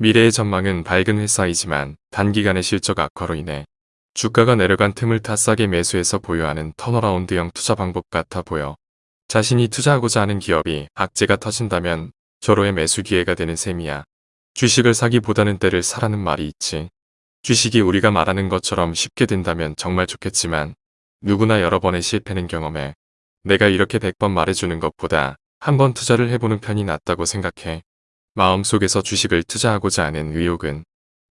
미래의 전망은 밝은 회사이지만 단기간의 실적 악화로 인해 주가가 내려간 틈을 타 싸게 매수해서 보유하는 턴어라운드형 투자 방법 같아 보여. 자신이 투자하고자 하는 기업이 악재가 터진다면 절호의 매수 기회가 되는 셈이야. 주식을 사기보다는 때를 사라는 말이 있지. 주식이 우리가 말하는 것처럼 쉽게 된다면 정말 좋겠지만 누구나 여러 번의 실패는 경험해. 내가 이렇게 100번 말해주는 것보다 한 번 투자를 해보는 편이 낫다고 생각해. 마음속에서 주식을 투자하고자 하는 의욕은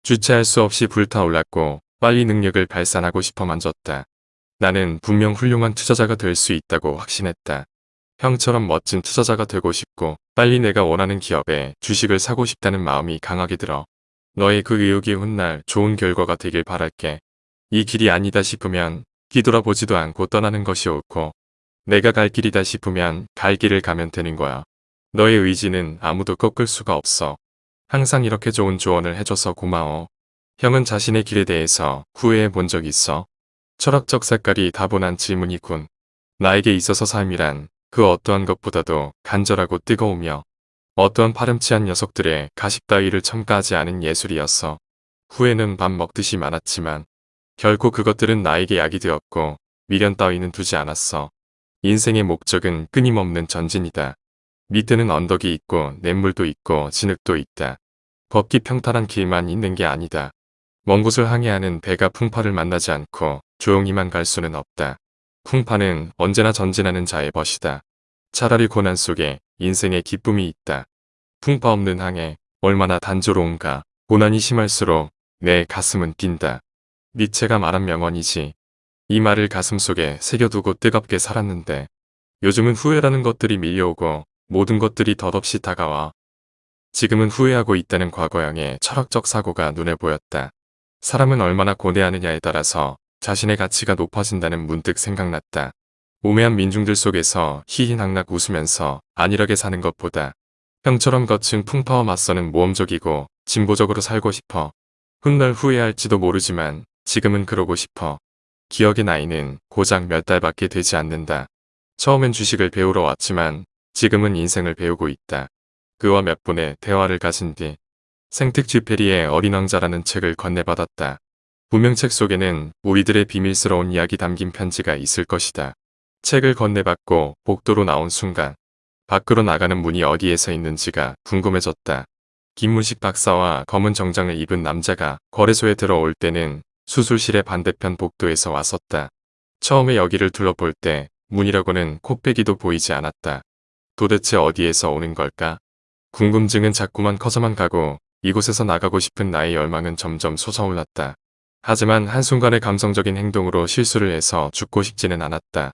주체할 수 없이 불타올랐고 빨리 능력을 발산하고 싶어 만졌다. 나는 분명 훌륭한 투자자가 될 수 있다고 확신했다. 형처럼 멋진 투자자가 되고 싶고 빨리 내가 원하는 기업에 주식을 사고 싶다는 마음이 강하게 들어. 너의 그 의욕이 훗날 좋은 결과가 되길 바랄게. 이 길이 아니다 싶으면 뒤돌아보지도 않고 떠나는 것이 옳고 내가 갈 길이다 싶으면 갈 길을 가면 되는 거야. 너의 의지는 아무도 꺾을 수가 없어. 항상 이렇게 좋은 조언을 해줘서 고마워. 형은 자신의 길에 대해서 후회해 본 적 있어? 철학적 색깔이 다분한 질문이군. 나에게 있어서 삶이란 그 어떠한 것보다도 간절하고 뜨거우며 어떠한 파렴치한 녀석들의 가식 따위를 첨가하지 않은 예술이었어. 후회는 밥 먹듯이 많았지만 결코 그것들은 나에게 약이 되었고 미련 따위는 두지 않았어. 인생의 목적은 끊임없는 전진이다. 밑에는 언덕이 있고 냇물도 있고 진흙도 있다. 걷기 평탄한 길만 있는 게 아니다. 먼 곳을 항해하는 배가 풍파를 만나지 않고 조용히만 갈 수는 없다. 풍파는 언제나 전진하는 자의 벗이다. 차라리 고난 속에 인생의 기쁨이 있다. 풍파 없는 항해 얼마나 단조로운가. 고난이 심할수록 내 가슴은 뛴다. 니체가 말한 명언이지. 이 말을 가슴속에 새겨두고 뜨겁게 살았는데 요즘은 후회라는 것들이 밀려오고 모든 것들이 덧없이 다가와 지금은 후회하고 있다는 과거형의 철학적 사고가 눈에 보였다. 사람은 얼마나 고뇌하느냐에 따라서 자신의 가치가 높아진다는 문득 생각났다. 우매한 민중들 속에서 희희낙낙 웃으면서 안일하게 사는 것보다 형처럼 거친 풍파와 맞서는 모험적이고 진보적으로 살고 싶어. 훗날 후회할지도 모르지만 지금은 그러고 싶어. 기억의 나이는 고작 몇 달밖에 되지 않는다. 처음엔 주식을 배우러 왔지만 지금은 인생을 배우고 있다. 그와 몇 분의 대화를 가진 뒤 생특 쥐페리의 어린 왕자라는 책을 건네받았다. 분명 책 속에는 우리들의 비밀스러운 이야기 담긴 편지가 있을 것이다. 책을 건네받고 복도로 나온 순간 밖으로 나가는 문이 어디에서 있는지가 궁금해졌다. 김문식 박사와 검은 정장을 입은 남자가 거래소에 들어올 때는 수술실의 반대편 복도에서 왔었다. 처음에 여기를 둘러볼 때 문이라고는 코빼기도 보이지 않았다. 도대체 어디에서 오는 걸까? 궁금증은 자꾸만 커져만 가고 이곳에서 나가고 싶은 나의 열망은 점점 솟아올랐다. 하지만 한순간의 감성적인 행동으로 실수를 해서 죽고 싶지는 않았다.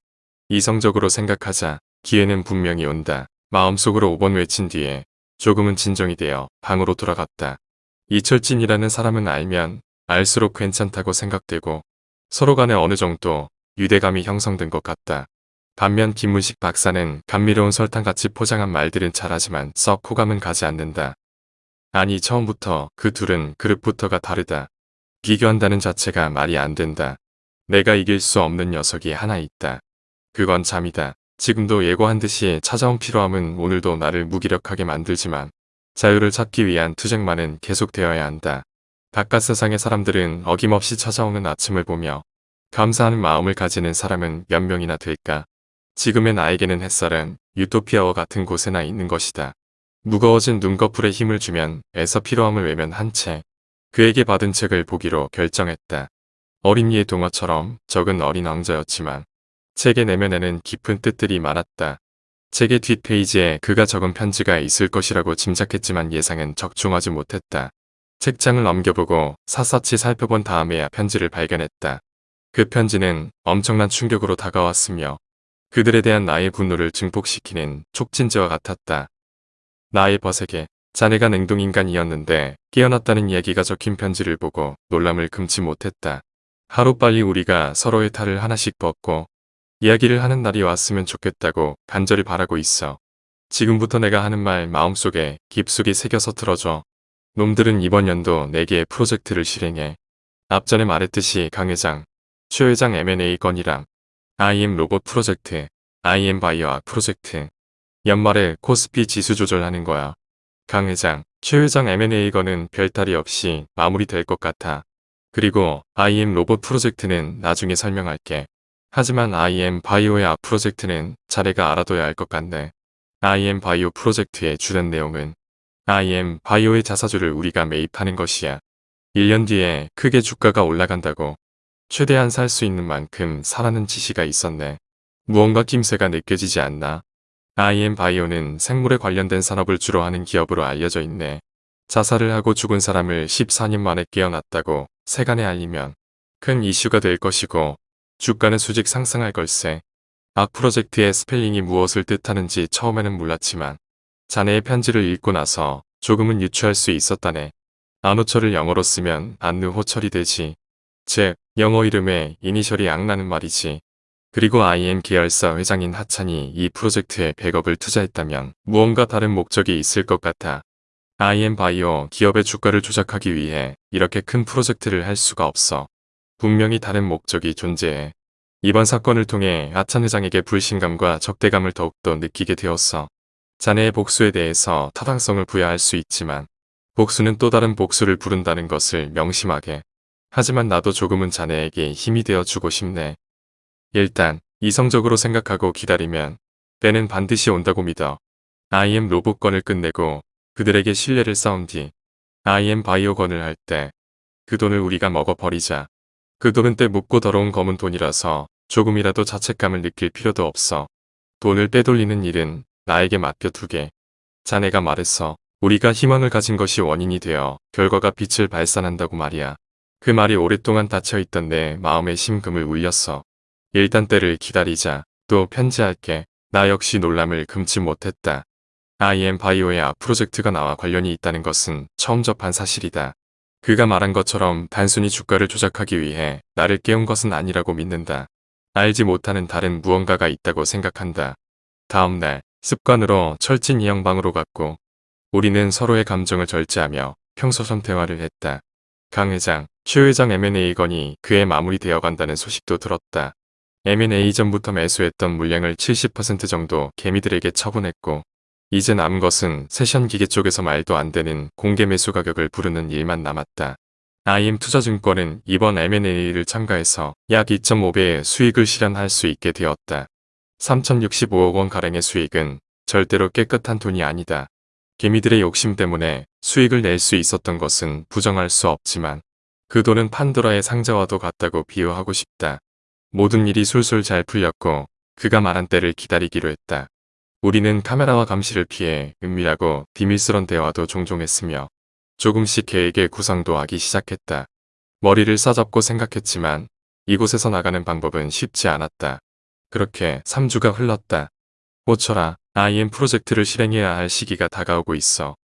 이성적으로 생각하자 기회는 분명히 온다. 마음속으로 5번 외친 뒤에 조금은 진정이 되어 방으로 돌아갔다. 이철진이라는 사람은 알면 알수록 괜찮다고 생각되고 서로 간에 어느 정도 유대감이 형성된 것 같다. 반면 김문식 박사는 감미로운 설탕같이 포장한 말들은 잘하지만 썩 호감은 가지 않는다. 아니 처음부터 그 둘은 그릇부터가 다르다. 비교한다는 자체가 말이 안 된다. 내가 이길 수 없는 녀석이 하나 있다. 그건 잠이다. 지금도 예고한 듯이 찾아온 필요함은 오늘도 나를 무기력하게 만들지만 자유를 찾기 위한 투쟁만은 계속되어야 한다. 바깥 세상의 사람들은 어김없이 찾아오는 아침을 보며 감사하는 마음을 가지는 사람은 몇 명이나 될까. 지금의 나에게는 햇살은 유토피아와 같은 곳에나 있는 것이다. 무거워진 눈꺼풀에 힘을 주면 애서 필요함을 외면 한 채 그에게 받은 책을 보기로 결정했다. 어린이의 동화처럼 적은 어린 왕자였지만 책의 내면에는 깊은 뜻들이 많았다. 책의 뒷페이지에 그가 적은 편지가 있을 것이라고 짐작했지만 예상은 적중하지 못했다. 책장을 넘겨보고 샅샅이 살펴본 다음에야 편지를 발견했다. 그 편지는 엄청난 충격으로 다가왔으며 그들에 대한 나의 분노를 증폭시키는 촉진제와 같았다. 나의 버색에 자네가 냉동인간이었는데 깨어났다는 이야기가 적힌 편지를 보고 놀람을 금치 못했다. 하루빨리 우리가 서로의 탈을 하나씩 벗고 이야기를 하는 날이 왔으면 좋겠다고 간절히 바라고 있어. 지금부터 내가 하는 말 마음속에 깊숙이 새겨서 틀어줘. 놈들은 이번 연도 4개의 프로젝트를 실행해. 앞전에 말했듯이 강 회장, 최 회장 M&A 건이랑 IM 로봇 프로젝트, IM 바이오학 프로젝트. 연말에 코스피 지수 조절하는 거야. 강 회장, 최 회장 M&A 거는 별탈이 없이 마무리될 것 같아. 그리고 IM 로봇 프로젝트는 나중에 설명할게. 하지만 IM 바이오의 앞 프로젝트는 자네가 알아둬야 할 것 같네. IM 바이오 프로젝트의 주된 내용은 IM 바이오의 자사주를 우리가 매입하는 것이야. 1년 뒤에 크게 주가가 올라간다고 최대한 살 수 있는 만큼 사라는 지시가 있었네. 무언가 낌새가 느껴지지 않나? IM 바이오는 생물에 관련된 산업을 주로 하는 기업으로 알려져 있네. 자살을 하고 죽은 사람을 14년 만에 깨어났다고 세간에 알리면 큰 이슈가 될 것이고 주가는 수직 상승할 걸세. 악 프로젝트의 스펠링이 무엇을 뜻하는지 처음에는 몰랐지만 자네의 편지를 읽고 나서 조금은 유추할 수 있었다네. 안호철을 영어로 쓰면 안느호철이 되지. 즉 영어 이름에 이니셜이 악나는 말이지. 그리고 IM 계열사 회장인 하찬이 이 프로젝트에 100억을 투자했다면 무언가 다른 목적이 있을 것 같아. IM 바이오 기업의 주가를 조작하기 위해 이렇게 큰 프로젝트를 할 수가 없어. 분명히 다른 목적이 존재해. 이번 사건을 통해 하찬 회장에게 불신감과 적대감을 더욱더 느끼게 되었어. 자네의 복수에 대해서 타당성을 부여할 수 있지만 복수는 또 다른 복수를 부른다는 것을 명심하게. 하지만 나도 조금은 자네에게 힘이 되어 주고 싶네. 일단 이성적으로 생각하고 기다리면 때는 반드시 온다고 믿어. IM 로봇건을 끝내고 그들에게 신뢰를 쌓은 뒤 IM 바이오건을 할 때 그 돈을 우리가 먹어버리자. 그 돈은 때 묻고 더러운 검은 돈이라서 조금이라도 자책감을 느낄 필요도 없어. 돈을 빼돌리는 일은 나에게 맡겨두게. 자네가 말했어. 우리가 희망을 가진 것이 원인이 되어 결과가 빛을 발산한다고 말이야. 그 말이 오랫동안 닫혀있던 내 마음의 심금을 울렸어. 일단 때를 기다리자. 또 편지할게. 나 역시 놀람을 금치 못했다. IM 바이오의 앞 프로젝트가 나와 관련이 있다는 것은 처음 접한 사실이다. 그가 말한 것처럼 단순히 주가를 조작하기 위해 나를 깨운 것은 아니라고 믿는다. 알지 못하는 다른 무언가가 있다고 생각한다. 다음날 습관으로 철진 이영방으로 갔고 우리는 서로의 감정을 절제하며 평소처럼 대화를 했다. 강 회장, 최 회장 M&A 건이 그에 마무리되어 간다는 소식도 들었다. M&A 전부터 매수했던 물량을 70% 정도 개미들에게 처분했고 이제 남은 것은 세션 기계 쪽에서 말도 안 되는 공개 매수 가격을 부르는 일만 남았다. IM 투자증권은 이번 M&A를 참가해서 약 2.5배의 수익을 실현할 수 있게 되었다. 3,065억 원 가량의 수익은 절대로 깨끗한 돈이 아니다. 개미들의 욕심 때문에 수익을 낼 수 있었던 것은 부정할 수 없지만 그 돈은 판도라의 상자와도 같다고 비유하고 싶다. 모든 일이 술술 잘 풀렸고 그가 말한 때를 기다리기로 했다. 우리는 카메라와 감시를 피해 은밀하고 비밀스런 대화도 종종 했으며 조금씩 계획의 구상도 하기 시작했다. 머리를 싸잡고 생각했지만 이곳에서 나가는 방법은 쉽지 않았다. 그렇게 3주가 흘렀다. 모쳐라 IM 프로젝트를 실행해야 할 시기가 다가오고 있어.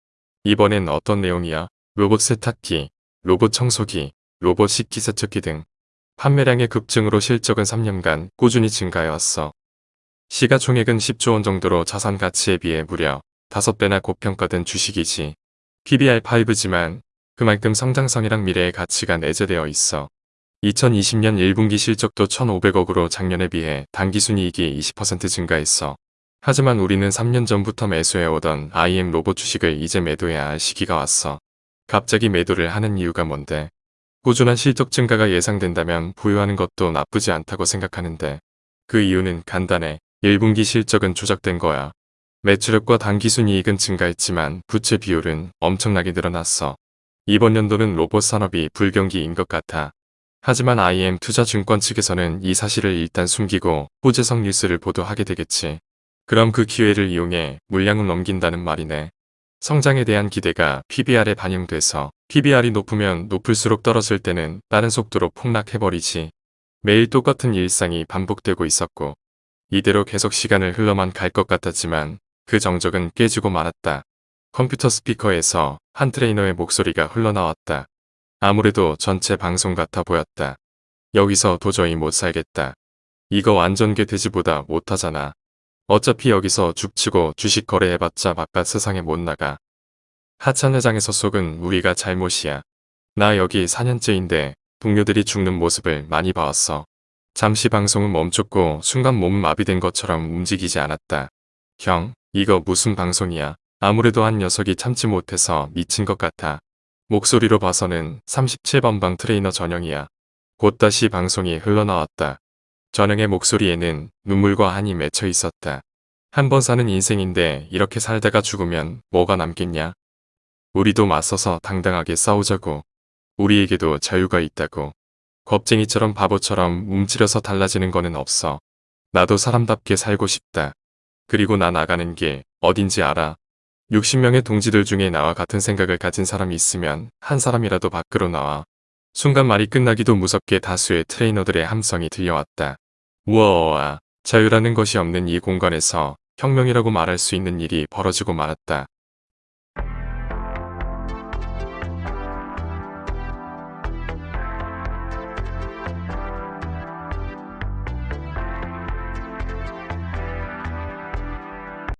이번엔 어떤 내용이야? 로봇 세탁기, 로봇 청소기, 로봇 식 기세척기 등 판매량의 급증으로 실적은 3년간 꾸준히 증가해왔어. 시가총액은 10조 원 정도로 자산 가치에 비해 무려 5배나 고평가된 주식이지. PBR5지만 그만큼 성장성이랑 미래의 가치가 내재되어 있어. 2020년 1분기 실적도 1,500억으로 작년에 비해 단기순이익이 20% 증가했어. 하지만 우리는 3년 전부터 매수해오던 IM 로봇 주식을 이제 매도해야 할 시기가 왔어. 갑자기 매도를 하는 이유가 뭔데? 꾸준한 실적 증가가 예상된다면 보유하는 것도 나쁘지 않다고 생각하는데 그 이유는 간단해. 1분기 실적은 조작된 거야. 매출액과 단기순이익은 증가했지만 부채 비율은 엄청나게 늘어났어. 이번 연도는 로봇 산업이 불경기인 것 같아. 하지만 IM 투자증권 측에서는 이 사실을 일단 숨기고 호재성 뉴스를 보도하게 되겠지. 그럼 그 기회를 이용해 물량을 넘긴다는 말이네. 성장에 대한 기대가 PBR에 반영돼서 PBR이 높으면 높을수록 떨어질 때는 빠른 속도로 폭락해버리지. 매일 똑같은 일상이 반복되고 있었고 이대로 계속 시간을 흘러만 갈 것 같았지만 그 정적은 깨지고 말았다. 컴퓨터 스피커에서 한 트레이너의 목소리가 흘러나왔다. 아무래도 전체 방송 같아 보였다. 여기서 도저히 못 살겠다. 이거 완전 개돼지보다 못하잖아. 어차피 여기서 죽치고 주식 거래해봤자 바깥 세상에 못 나가. 하찬 회장에서 속은 우리가 잘못이야. 나 여기 4년째인데 동료들이 죽는 모습을 많이 봐왔어. 잠시 방송은 멈췄고 순간 몸은 마비된 것처럼 움직이지 않았다. 형, 이거 무슨 방송이야? 아무래도 한 녀석이 참지 못해서 미친 것 같아. 목소리로 봐서는 37번 방 트레이더 전영이야. 곧 다시 방송이 흘러나왔다. 전영의 목소리에는 눈물과 한이 맺혀 있었다. 한 번 사는 인생인데 이렇게 살다가 죽으면 뭐가 남겠냐? 우리도 맞서서 당당하게 싸우자고. 우리에게도 자유가 있다고. 겁쟁이처럼 바보처럼 움츠려서 달라지는 거는 없어. 나도 사람답게 살고 싶다. 그리고 나 나가는 게 어딘지 알아. 60명의 동지들 중에 나와 같은 생각을 가진 사람이 있으면 한 사람이라도 밖으로 나와. 순간 말이 끝나기도 무섭게 다수의 트레이너들의 함성이 들려왔다. 우와, 자유라는 것이 없는 이 공간에서 혁명이라고 말할 수 있는 일이 벌어지고 말았다.